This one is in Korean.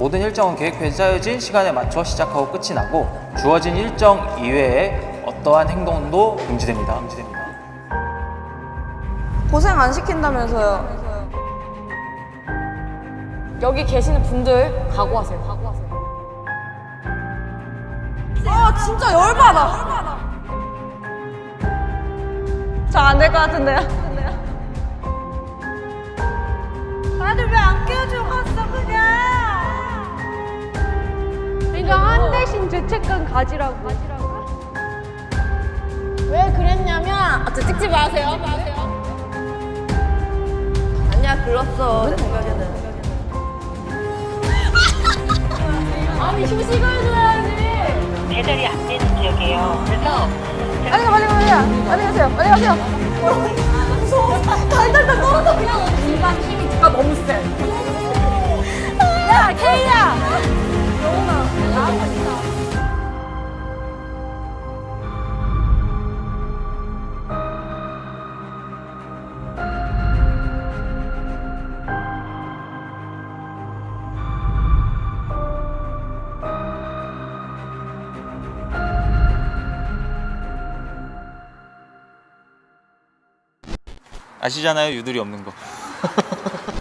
모든 일정은 계획표에 짜여진 시간에 맞춰 시작하고 끝이 나고 주어진 일정 이외에 어떠한 행동도 금지됩니다. 금지됩니다. 고생 안 시킨다면서요. 여기 계시는 분들 각오하세요. 각오하세요. 아 진짜 열받아. 저 안 될 것 같은데요? 대신 죄책감 가지라고. 왜 그랬냐면 아, 저 찍지 마세요. 마세요. 아니야 글렀어 내 생각에는. 아니 휴식을 줘야지. 배달이 안 되는 지역이에요. 그래서 빨리 가 빨리 가 빨리 가. 빨리 가세요 빨리 가세요. 무서워. 달달달 떨어져 그냥. 인간 힘이 너무 세. 야케 아시잖아요. 유들이 없는 거.